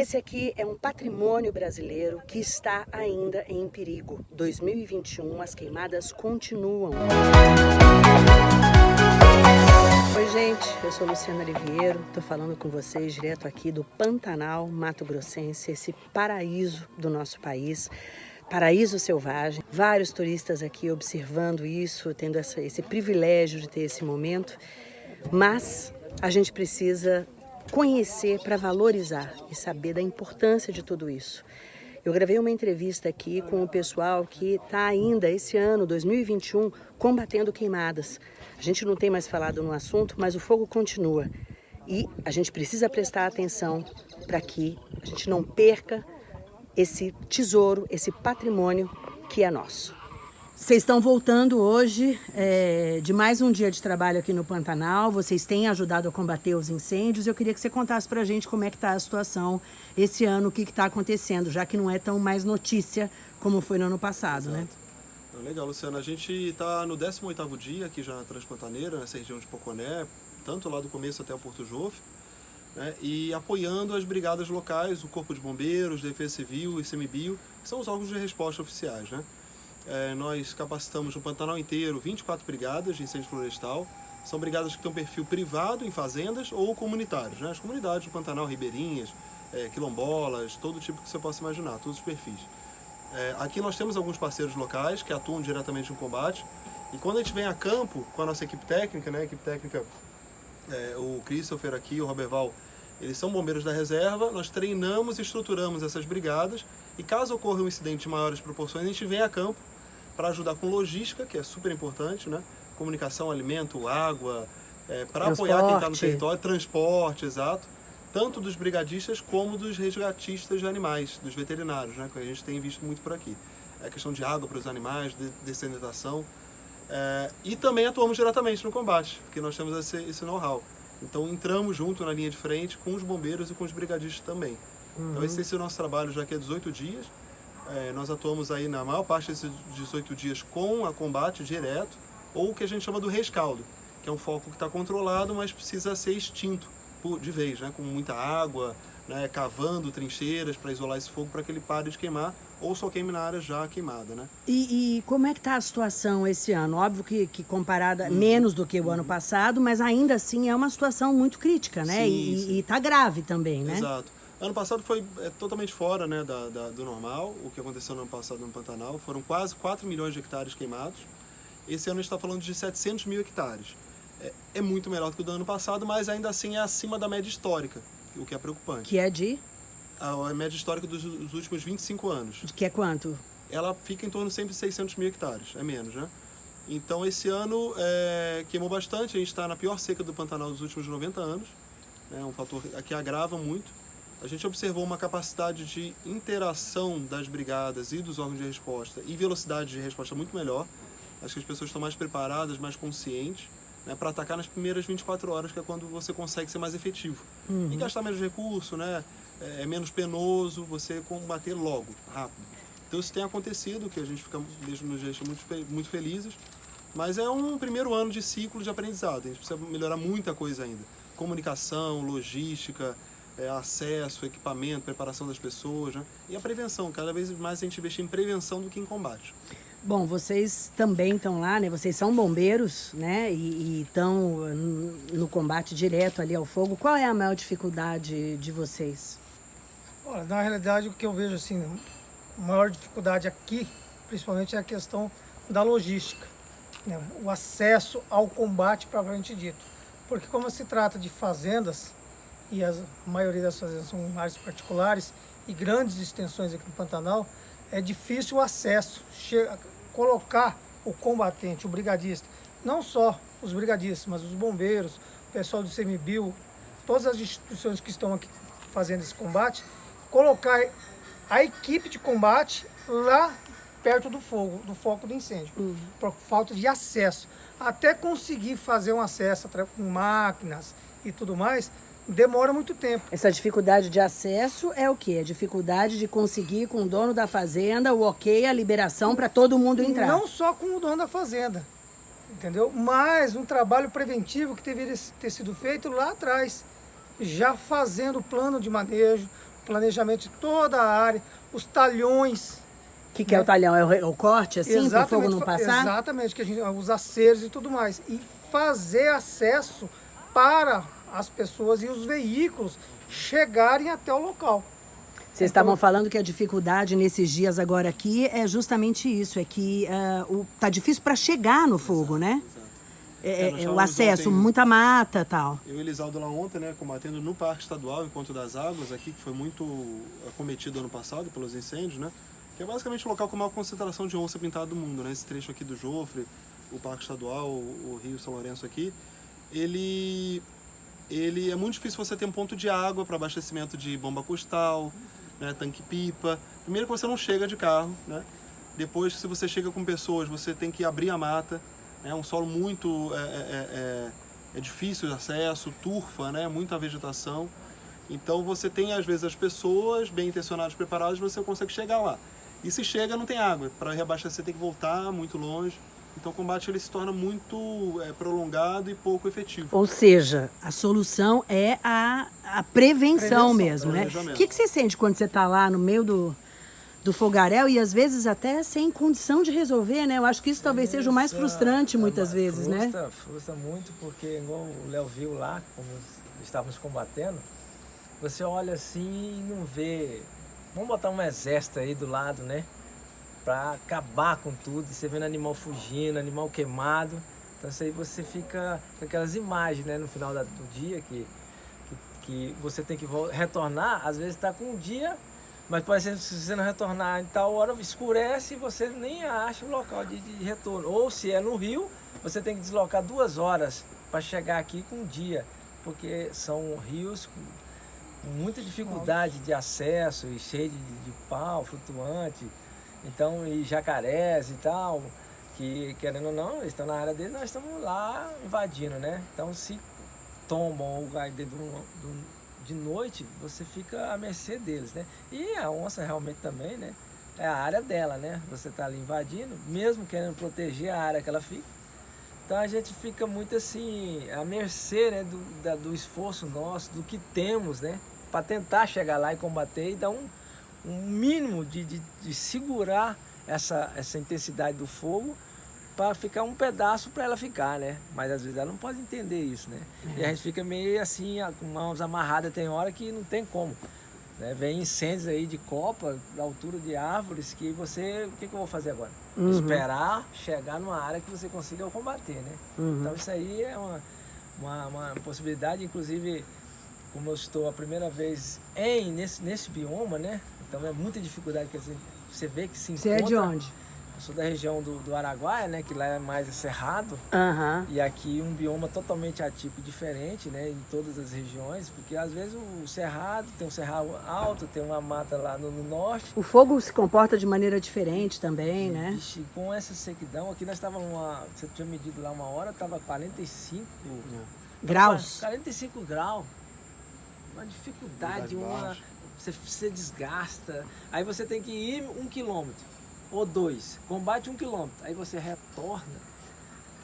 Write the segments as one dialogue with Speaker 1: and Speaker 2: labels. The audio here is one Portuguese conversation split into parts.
Speaker 1: Esse aqui é um patrimônio brasileiro que está ainda em perigo. 2021, as queimadas continuam. Oi gente, eu sou Luciana Oliveiro, estou falando com vocês direto aqui do Pantanal Mato Grossense, esse paraíso do nosso país paraíso selvagem. Vários turistas aqui observando isso, tendo essa, esse privilégio de ter esse momento. Mas a gente precisa conhecer para valorizar e saber da importância de tudo isso. Eu gravei uma entrevista aqui com o pessoal que está ainda esse ano, 2021, combatendo queimadas. A gente não tem mais falado no assunto, mas o fogo continua. E a gente precisa prestar atenção para que a gente não perca esse tesouro, esse patrimônio que é nosso. Vocês estão voltando hoje é, de mais um dia de trabalho aqui no Pantanal, vocês têm ajudado a combater os incêndios. Eu queria que você contasse para a gente como é que está a situação esse ano, o que está acontecendo, já que não é tão mais notícia como foi no ano passado, né? Exato.
Speaker 2: né? Legal, Luciana. A gente está no 18º dia aqui já na Transpantaneira, nessa região de Poconé, tanto lá do começo até o Porto Jofre né, e apoiando as brigadas locais, o Corpo de Bombeiros, Defesa Civil e ICMBio, que são os órgãos de resposta oficiais. Né? É, nós capacitamos no Pantanal inteiro 24 brigadas de incêndio florestal, são brigadas que têm um perfil privado em fazendas ou comunitários, né? as comunidades do Pantanal, ribeirinhas, é, quilombolas, todo tipo que você possa imaginar, todos os perfis. É, aqui nós temos alguns parceiros locais que atuam diretamente no combate, e quando a gente vem a campo com a nossa equipe técnica, né, a equipe técnica é, o Christopher aqui, o Roberval, eles são bombeiros da reserva, nós treinamos e estruturamos essas brigadas e caso ocorra um incidente de maiores proporções, a gente vem a campo para ajudar com logística, que é super importante, né? Comunicação, alimento, água, é, para apoiar quem está no território, transporte, exato. Tanto dos brigadistas como dos resgatistas de animais, dos veterinários, né? Que a gente tem visto muito por aqui. É a questão de água para os animais, de dessenitação. É, e também atuamos diretamente no combate, porque nós temos esse, esse know-how. Então entramos junto na linha de frente com os bombeiros e com os brigadistas também. Uhum. Então esse é o nosso trabalho já que é 18 dias. É, nós atuamos aí na maior parte desses 18 dias com a combate direto, ou o que a gente chama do rescaldo, que é um foco que está controlado, mas precisa ser extinto de vez, né? com muita água, né, cavando trincheiras para isolar esse fogo para que ele pare de queimar ou só queime na área já queimada, né?
Speaker 1: E, e como é que está a situação esse ano? Óbvio que, que comparada uhum. menos do que o uhum. ano passado, mas ainda assim é uma situação muito crítica, né? Sim, e está grave também, né?
Speaker 2: Exato. Ano passado foi é, totalmente fora né, da, da, do normal, o que aconteceu no ano passado no Pantanal. Foram quase 4 milhões de hectares queimados. Esse ano a gente está falando de 700 mil hectares. É, é muito melhor do que o do ano passado, mas ainda assim é acima da média histórica o que é preocupante.
Speaker 1: Que é de?
Speaker 2: A, média histórica dos, dos, últimos 25 anos.
Speaker 1: Que é quanto?
Speaker 2: Ela fica em torno de sempre 600 mil hectares, é menos, né? Então esse ano é, queimou bastante, a gente está na pior seca do Pantanal dos últimos 90 anos, é né, um fator que agrava muito. A gente observou uma capacidade de interação das brigadas e dos órgãos de resposta e velocidade de resposta muito melhor. Acho que as pessoas estão mais preparadas, mais conscientes né, para atacar nas primeiras 24 horas, que é quando você consegue ser mais efetivo. Uhum. E gastar menos recurso, né, é, é menos penoso, você combater logo, rápido. Então isso tem acontecido, que a gente fica mesmo nos deixa muito, muito felizes, mas é um primeiro ano de ciclo de aprendizado, a gente precisa melhorar muita coisa ainda. Comunicação, logística, é, acesso, equipamento, preparação das pessoas, né? e a prevenção, cada vez mais a gente investir em prevenção do que em combate.
Speaker 1: Bom, vocês também estão lá, né? Vocês são bombeiros, né? E estão no combate direto ali ao fogo. Qual é a maior dificuldade de vocês?
Speaker 3: Olha, na realidade, o que eu vejo assim, a maior dificuldade aqui, principalmente, é a questão da logística. Né? O acesso ao combate propriamente dito. Porque como se trata de fazendas, e a maioria das fazendas são áreas particulares e grandes extensões aqui no Pantanal, é difícil o acesso, colocar o combatente, o brigadista, não só os brigadistas, mas os bombeiros, o pessoal do CMBio, todas as instituições que estão aqui fazendo esse combate, colocar a equipe de combate lá perto do fogo, do foco do incêndio, uhum. por falta de acesso. Até conseguir fazer um acesso com máquinas e tudo mais, demora muito tempo.
Speaker 1: Essa dificuldade de acesso é o quê? A dificuldade de conseguir com o dono da fazenda o ok, a liberação para todo mundo entrar.
Speaker 3: Não só com o dono da fazenda, entendeu? Mas um trabalho preventivo que deveria ter sido feito lá atrás, já fazendo o plano de manejo, planejamento de toda a área, os talhões.
Speaker 1: O que, que é o talhão? É o, o corte, assim, para o fogo não passar?
Speaker 3: Exatamente, que a gente, os aceros e tudo mais. E fazer acesso para as pessoas e os veículos chegarem até o local.
Speaker 1: Vocês estavam falando que a dificuldade nesses dias agora aqui é justamente isso, é que o, tá difícil para chegar no fogo, né? É,
Speaker 2: É, nós
Speaker 1: é, o acesso,
Speaker 2: ontem-
Speaker 1: muita mata tal.
Speaker 2: Eu e Elisaldo lá ontem, né, combatendo no Parque Estadual Encontro das Águas, aqui, que foi muito acometido ano passado pelos incêndios, né? Que é basicamente o local com a maior concentração de onça pintada do mundo, né? Esse trecho aqui do Jofre, o Parque Estadual, o, o Rio São Lourenço aqui, ele, ele é muito difícil você ter um ponto de água para abastecimento de bomba costal, né, tanque-pipa. Primeiro que você não chega de carro, né? Depois, se você chega com pessoas, você tem que abrir a mata. É um solo muito é, é, é, é difícil de acesso, turfa, né? Muita vegetação. Então você tem às vezes as pessoas bem intencionadas, preparadas, você consegue chegar lá. E se chega, não tem água. Para reabastecer tem que voltar muito longe. Então o combate ele se torna muito é, prolongado e pouco efetivo.
Speaker 1: Ou seja, a solução é a, a prevenção,
Speaker 3: Prevenção,
Speaker 1: mesmo, né? O que, que você sente quando você está lá no meio do, do fogaréu e às vezes até sem condição de resolver, né? Eu acho que isso talvez seja o mais frustrante
Speaker 4: é
Speaker 1: muitas
Speaker 4: uma-
Speaker 1: vezes, né?
Speaker 4: frustra, Frustra muito porque, igual o Léo viu lá, como estávamos combatendo, você olha assim e não vê. Vamos botar um exército aí do lado, né? Pra acabar com tudo. E você vendo animal fugindo, animal queimado. Então isso aí você fica com aquelas imagens, né? No final da- do dia que, que, que você tem que retornar. Às vezes está com um dia, mas pode ser se você não retornar em tal hora, escurece e você nem acha o local de, de retorno. Ou se é no rio, você tem que deslocar duas horas para chegar aqui com um dia. Porque são rios com com muita dificuldade de acesso e cheio de, de pau flutuante, então e jacarés e tal, que querendo ou não, eles estão na área deles, nós estamos lá invadindo, né? Então se tombam de, de noite, você fica à mercê deles, né? E a onça realmente também, né? É a área dela, né? Você está ali invadindo, mesmo querendo proteger a área que ela fica. Então a gente fica muito assim, à mercê né, do, da- do esforço nosso, do que temos, né? Para tentar chegar lá e combater e dar um, um mínimo de, de, de segurar essa, essa intensidade do fogo para ficar um pedaço para ela ficar, né? Mas às vezes ela não pode entender isso, né? E a gente fica meio assim, com mãos amarradas, tem hora que não tem como. Né? Vem incêndios aí de copa, da altura de árvores, que você. O que, que eu vou fazer agora? Esperar chegar numa área que você consiga combater, né? Então isso aí é uma, uma, uma possibilidade, inclusive, como eu estou a primeira vez em nesse, nesse bioma, né? Então é muita dificuldade que você, você vê que se
Speaker 1: Você
Speaker 4: encontra.
Speaker 1: é de onde?
Speaker 4: Eu sou da região do, do Araguaia, né? Que lá é mais cerrado.
Speaker 1: Aham.
Speaker 4: E aqui um bioma totalmente atípico diferente, né? Em todas as regiões, porque às vezes o cerrado tem um cerrado alto, tem uma mata lá no, no norte.
Speaker 1: O fogo se comporta de maneira diferente também, né?
Speaker 4: Ixi, com essa sequidão, aqui nós estávamos uma. Você tinha medido lá uma hora, estava 45
Speaker 1: Graus.
Speaker 4: 45 graus. Uma dificuldade, uma. Você, você desgasta. Aí você tem que ir um quilômetro ou dois. Combate um quilômetro. Aí você retorna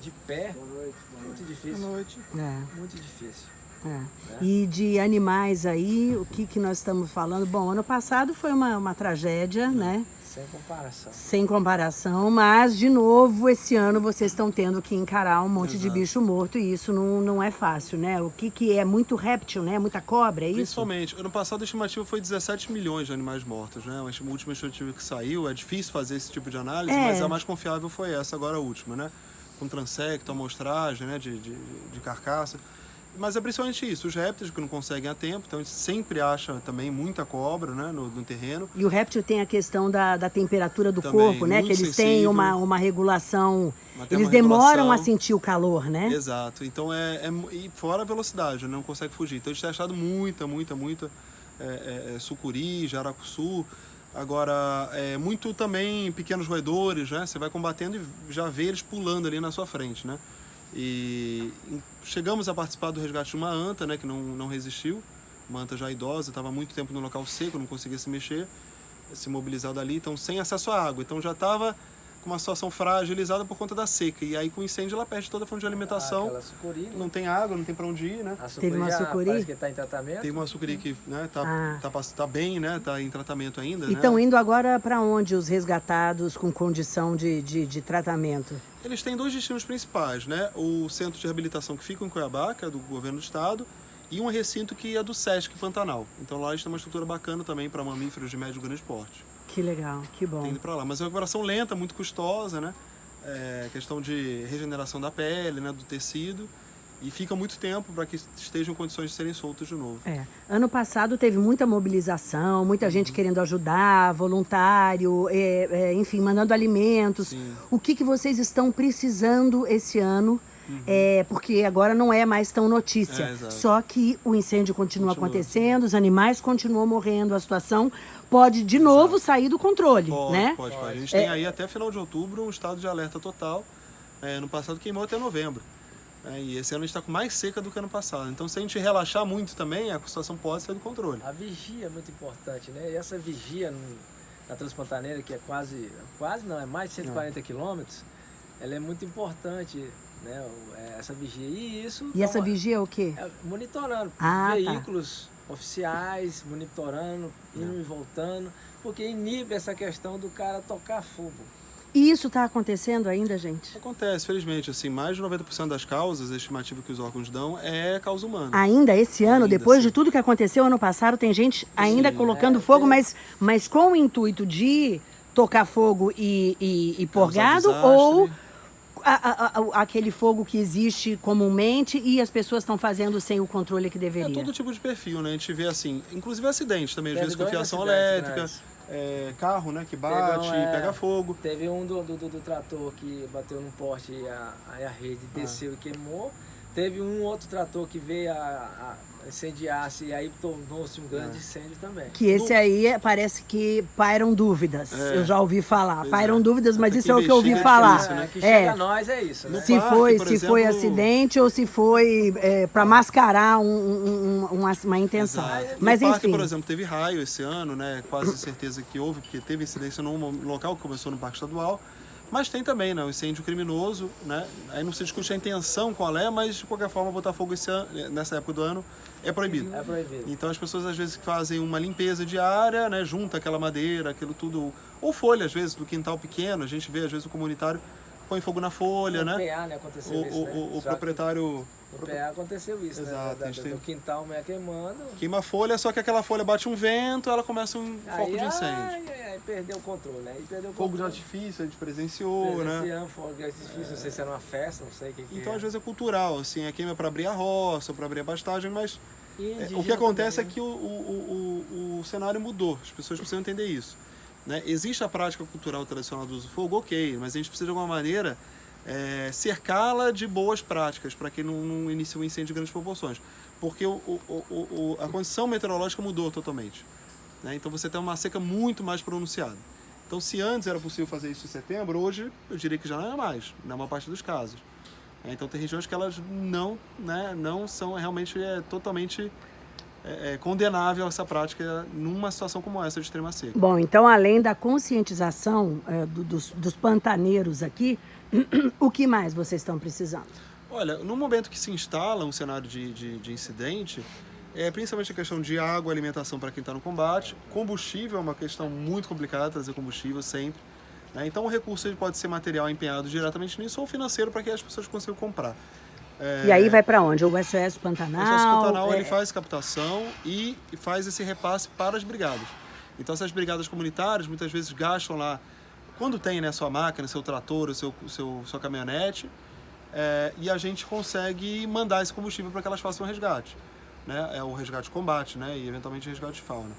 Speaker 4: de pé. Muito
Speaker 3: Boa
Speaker 4: difícil.
Speaker 3: noite.
Speaker 1: É.
Speaker 4: Muito difícil.
Speaker 1: É. E de animais aí, o que, que nós estamos falando? Bom, ano passado foi uma, uma tragédia, né?
Speaker 4: Sem comparação.
Speaker 1: Sem comparação, mas de novo esse ano vocês estão tendo que encarar um monte de bicho morto e isso não, não é fácil, né? O que, que é muito réptil, né? Muita cobra, é isso?
Speaker 2: Principalmente, ano passado a estimativa foi 17 milhões de animais mortos, né? A última estimativa que saiu, é difícil fazer esse tipo de análise,
Speaker 1: É.
Speaker 2: mas a mais confiável foi essa, agora a última, né? Com transecto, amostragem, né? De, de, de carcaça. Mas é principalmente isso, os répteis que não conseguem a tempo, então a gente sempre acha também muita cobra, né? No, no terreno.
Speaker 1: E o réptil tem a questão da, da temperatura do
Speaker 2: Também,
Speaker 1: corpo, né? Que eles têm
Speaker 2: sensível.
Speaker 1: uma, uma regulação. Eles
Speaker 2: uma
Speaker 1: demoram
Speaker 2: regulação.
Speaker 1: a sentir o calor, né?
Speaker 2: Exato. Então é, é e fora a velocidade, não consegue fugir. Então a gente tem achado muita, muita, muita é, é, é, sucuri, jaracuçu. Agora, é muito também pequenos roedores, né? Você vai combatendo e já vê eles pulando ali na sua frente, né? E chegamos a participar do resgate de uma anta, né? Que não, não resistiu. Uma anta já idosa, estava muito tempo no local seco, não conseguia se mexer, se mobilizar dali, então sem acesso à água. Então já estava com uma situação fragilizada por conta da seca. E aí com o incêndio ela perde toda a fonte de alimentação.
Speaker 4: Aquela sucuri, né?
Speaker 2: Não tem água, não tem para onde ir, né?
Speaker 4: A sucuri
Speaker 1: Teve uma sucuri?
Speaker 4: Parece que está em tratamento.
Speaker 2: Tem uma sucuri que né, tá,
Speaker 1: Ah.
Speaker 2: tá, pass- tá bem, né? Tá em tratamento ainda.
Speaker 1: E
Speaker 2: né?
Speaker 1: estão indo agora para onde os resgatados com condição de, de, de tratamento?
Speaker 2: Eles têm dois destinos principais, né? O centro de reabilitação que fica em Cuiabá, que é do governo do estado, e um recinto que é do Sesc Pantanal. Então lá eles têm uma estrutura bacana também para mamíferos de médio e grande porte.
Speaker 1: Que legal, que bom.
Speaker 2: Ido para lá. Mas é uma recuperação lenta, muito custosa, né? É, questão de regeneração da pele, né? Do tecido. E fica muito tempo para que estejam em condições de serem soltos de novo.
Speaker 1: É. Ano passado teve muita mobilização, muita gente
Speaker 2: Uhum.
Speaker 1: querendo ajudar, voluntário, é, é, enfim, mandando alimentos.
Speaker 2: Sim.
Speaker 1: O que, que vocês estão precisando esse ano? É, porque agora não é mais tão notícia.
Speaker 2: Uhum. É, exato.
Speaker 1: Só que o incêndio continua,
Speaker 2: Continua.
Speaker 1: acontecendo, os animais continuam morrendo, a situação pode de novo sair do controle,
Speaker 2: Pode,
Speaker 1: né?
Speaker 2: pode, pode. A gente
Speaker 1: É.
Speaker 2: tem aí até final de outubro um estado de alerta total. É, no passado queimou até novembro. É, e esse ano a gente está com mais seca do que ano passado. Então, se a gente relaxar muito também, a situação pode sair do controle.
Speaker 4: A vigia é muito importante, né? E essa vigia na Transpantaneira, que é quase, quase não, é mais de 140 quilômetros, ela é muito importante, né? É, Essa vigia. E isso...
Speaker 1: E
Speaker 4: dá
Speaker 1: essa
Speaker 4: uma-
Speaker 1: vigia é o quê?
Speaker 4: é, monitorando
Speaker 1: Ah, tá.
Speaker 4: veículos oficiais, monitorando, indo e voltando, porque inibe essa questão do cara tocar fogo.
Speaker 1: E isso está acontecendo ainda, gente?
Speaker 2: Acontece, felizmente, assim, mais de 90% das causas, a estimativa que os órgãos dão, é causa humana.
Speaker 1: Ainda esse ano,
Speaker 2: Ainda,
Speaker 1: depois
Speaker 2: sim.
Speaker 1: de tudo que aconteceu ano passado, tem gente ainda
Speaker 2: Sim.
Speaker 1: colocando
Speaker 4: É,
Speaker 1: fogo,
Speaker 4: tem-
Speaker 1: mas, mas com o intuito de tocar fogo e, e, e pôr
Speaker 2: Causar
Speaker 1: gado
Speaker 2: desastre.
Speaker 1: ou a- a- a- aquele fogo que existe comumente e as pessoas estão fazendo sem o controle que
Speaker 2: É
Speaker 1: deveria.
Speaker 2: todo tipo de perfil, né? A gente vê assim, inclusive acidentes também, às vezes confiação
Speaker 4: acidentes
Speaker 2: elétrica,
Speaker 4: grandes.
Speaker 2: é, carro, né, que bate,
Speaker 4: um, é,
Speaker 2: pega fogo.
Speaker 4: Teve um do, do, do- do trator que bateu num poste e a, a rede
Speaker 2: Ah.
Speaker 4: desceu e queimou. Teve um outro trator que veio a, a incendiar-se e aí tornou-se um
Speaker 2: É.
Speaker 4: grande incêndio também.
Speaker 1: Que esse aí é- parece que pairam dúvidas.
Speaker 2: É.
Speaker 1: Eu já ouvi falar.
Speaker 2: Pois
Speaker 1: pairam
Speaker 2: é.
Speaker 1: dúvidas, mas
Speaker 2: Até
Speaker 1: isso é o que eu ouvi
Speaker 2: é
Speaker 1: falar.
Speaker 2: difícil, né?
Speaker 4: que
Speaker 1: É.
Speaker 4: chega a nós é isso, né?
Speaker 1: Se
Speaker 2: parque,
Speaker 1: foi, se foi acidente ou se foi para mascarar um- um- um- uma, uma intenção.
Speaker 2: Exato.
Speaker 1: Mas
Speaker 2: no parque,
Speaker 1: enfim.
Speaker 2: por exemplo, teve raio esse ano, né? Quase certeza que houve, porque teve incidência num local que começou no Parque Estadual. Mas tem também, né? O incêndio criminoso, né? Aí não se discute a intenção qual é, mas de qualquer forma botar fogo ano, nessa época do ano é proibido.
Speaker 4: É proibido.
Speaker 2: Então as pessoas às vezes fazem uma limpeza diária, né? Junta aquela madeira, aquilo tudo. Ou folha, às vezes, do quintal pequeno. A gente vê, às vezes, o comunitário põe fogo na folha,
Speaker 4: no
Speaker 2: né?
Speaker 4: PA, né? Aconteceu
Speaker 2: O,
Speaker 4: isso,
Speaker 2: o-
Speaker 4: né?
Speaker 2: o- o proprietário
Speaker 4: que PA aconteceu isso,
Speaker 2: Exato,
Speaker 4: né?
Speaker 2: a
Speaker 4: Da,
Speaker 2: tem-
Speaker 4: do quintal meio queimando.
Speaker 2: queima a folha, só que aquela folha bate um vento, ela começa um foco
Speaker 4: aí,
Speaker 2: de incêndio.
Speaker 4: ai, ai, ai, perdeu o controle, né? E perdeu o
Speaker 2: Fogo de
Speaker 4: controle.
Speaker 2: artifício, a gente presenciou, né?
Speaker 4: Presenciamos fogo de artifício, não sei se era uma festa, não sei o que, que
Speaker 2: Então,
Speaker 4: é.
Speaker 2: às vezes é cultural, assim, é queima para abrir a roça, para abrir a pastagem, mas é, o que acontece
Speaker 4: também,
Speaker 2: é que o, o, o, o cenário mudou, as pessoas precisam entender isso. Né? Existe a prática cultural tradicional do uso do fogo, ok, mas a gente precisa de alguma maneira é, cercá-la de boas práticas para que não, não inicie um incêndio de grandes proporções. Porque o, o, o, a condição meteorológica mudou totalmente. né? Então você tem uma seca muito mais pronunciada. Então, se antes era possível fazer isso em setembro, hoje eu diria que já não é mais, na maior parte dos casos. É, Então, tem regiões que elas não, né, não são realmente é, totalmente é, é, condenável essa prática numa situação como essa de extrema seca.
Speaker 1: Bom, então além da conscientização é, do- dos, dos pantaneiros aqui, o que mais vocês estão precisando?
Speaker 2: Olha, no momento que se instala um cenário de, de, de incidente, é principalmente a questão de água, alimentação para quem está no combate. Combustível é uma questão muito complicada, trazer combustível sempre. né? Então o recurso pode ser material empenhado diretamente nisso ou financeiro para que as pessoas consigam comprar. É,
Speaker 1: E aí vai para onde? O SOS
Speaker 2: O
Speaker 1: Pantanal?
Speaker 2: Exército Pantanal
Speaker 1: é-
Speaker 2: ele faz captação e faz esse repasse para as brigadas. Então essas brigadas comunitárias muitas vezes gastam lá, quando tem né, sua máquina, seu trator, o seu, seu, sua caminhonete, é, e a gente consegue mandar esse combustível para que elas façam o resgate. Né? É o resgate de combate né? e eventualmente resgate de fauna.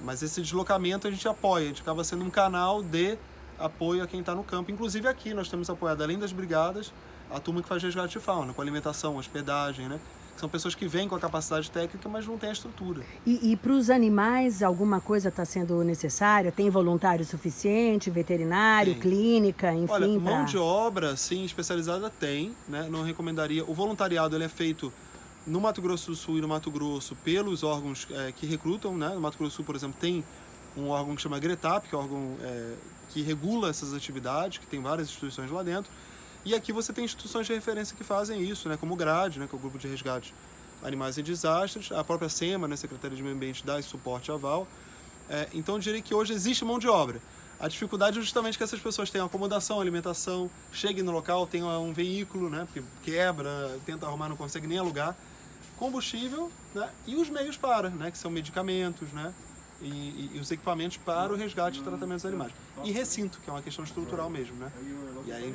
Speaker 2: Mas esse deslocamento a gente apoia, a gente acaba sendo um canal de apoio a quem está no campo. Inclusive aqui nós temos apoiado, além das brigadas, a turma que faz resgate de fauna, com alimentação, hospedagem, né? São pessoas que vêm com a capacidade técnica, mas não têm a estrutura.
Speaker 1: E, e para os animais, alguma coisa está sendo necessária? Tem voluntário suficiente, veterinário,
Speaker 2: Tem.
Speaker 1: clínica, enfim?
Speaker 2: Olha, mão
Speaker 1: pra-
Speaker 2: de obra, sim, especializada tem, né? Não recomendaria. O voluntariado ele é feito no Mato Grosso do Sul e no Mato Grosso pelos órgãos eh, que recrutam, né? No Mato Grosso do Sul, por exemplo, tem um órgão que chama GRETAP, que é um órgão é, que regula essas atividades, que tem várias instituições lá dentro. E aqui você tem instituições de referência que fazem isso, né, como o GRAD, né, que é o Grupo de Resgate Animais em Desastres, a própria SEMA, né, Secretaria de Meio Ambiente, dá esse suporte aval. É, então eu diria que hoje existe mão de obra. A dificuldade é justamente que essas pessoas tenham acomodação, alimentação, cheguem no local, tenham um veículo, né, porque quebra, tenta arrumar, não consegue nem alugar, combustível né, e os meios para, né, que são medicamentos, né, e, e, os equipamentos para o resgate e tratamento dos animais. E recinto, que é uma questão estrutural mesmo, né?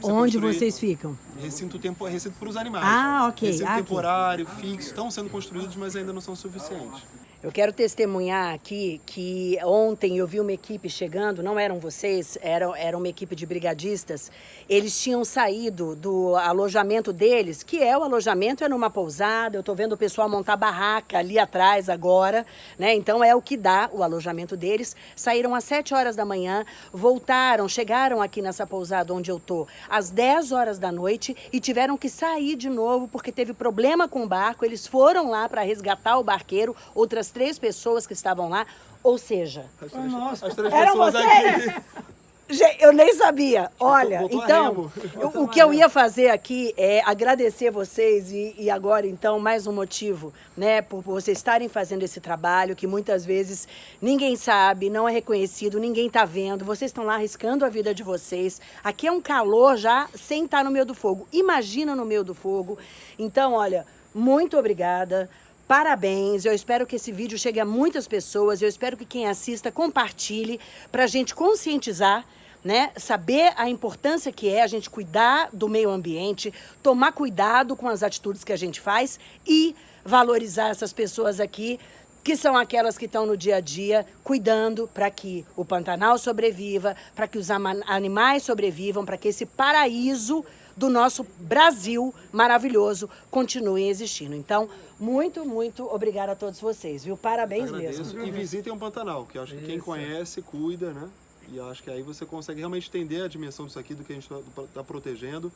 Speaker 1: Onde vocês ficam?
Speaker 2: Recinto, tempo, recinto para os animais.
Speaker 1: Ah, ok.
Speaker 2: Recinto
Speaker 1: ah,
Speaker 2: temporário, fixo, estão sendo construídos, mas ainda não são suficientes.
Speaker 1: Eu quero testemunhar aqui que ontem eu vi uma equipe chegando, não eram vocês, era, era uma equipe de brigadistas. Eles tinham saído do alojamento deles, que é o alojamento, é numa pousada. Eu estou vendo o pessoal montar barraca ali atrás agora, né? Então é o que dá o alojamento deles. Saíram às 7 horas da manhã, voltaram, chegaram aqui nessa pousada onde eu tô às 10 horas da noite e tiveram que sair de novo porque teve problema com o barco. Eles foram lá para resgatar o barqueiro, outras três pessoas que estavam lá, ou seja...
Speaker 2: As três, as três
Speaker 1: eram
Speaker 2: pessoas
Speaker 1: vocês?
Speaker 2: aqui.
Speaker 1: Gente, eu nem sabia. Olha, então, eu- o que eu ia fazer aqui é agradecer vocês e, e agora, então, mais um motivo, né, por, por vocês estarem fazendo esse trabalho que muitas vezes ninguém sabe, não é reconhecido, ninguém está vendo. Vocês estão lá arriscando a vida de vocês. Aqui é um calor já sem estar no meio do fogo. Imagina no meio do fogo. Então, olha, muito obrigada. Parabéns, eu espero que esse vídeo chegue a muitas pessoas, eu espero que quem assista compartilhe para a gente conscientizar, né? Saber a importância que é a gente cuidar do meio ambiente, tomar cuidado com as atitudes que a gente faz e valorizar essas pessoas aqui, que são aquelas que estão no dia a dia cuidando para que o Pantanal sobreviva, para que os animais sobrevivam, para que esse paraíso do nosso Brasil maravilhoso continue existindo. Então, muito, muito obrigada a todos vocês, viu? Parabéns
Speaker 2: Agradeço.
Speaker 1: mesmo.
Speaker 2: E visitem o Pantanal, que eu acho que quem
Speaker 4: Isso.
Speaker 2: conhece, cuida, né? E eu acho que aí você consegue realmente entender a dimensão disso aqui, do que a gente está protegendo.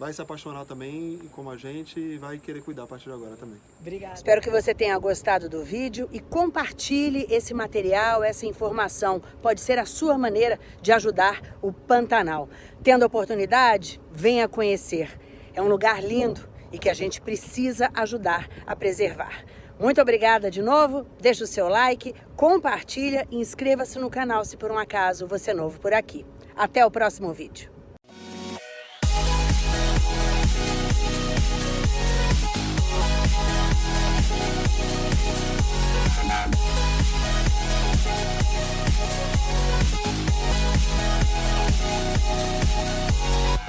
Speaker 2: Vai se apaixonar também, como a gente, e vai querer cuidar a partir de agora também.
Speaker 1: Obrigada. Espero que você tenha gostado do vídeo e compartilhe esse material, essa informação. Pode ser a sua maneira de ajudar o Pantanal. Tendo oportunidade, venha conhecer. É um lugar lindo e que a gente precisa ajudar a preservar. Muito obrigada de novo, deixa o seu like, compartilha e inscreva-se no canal se por um acaso você é novo por aqui. Até o próximo vídeo.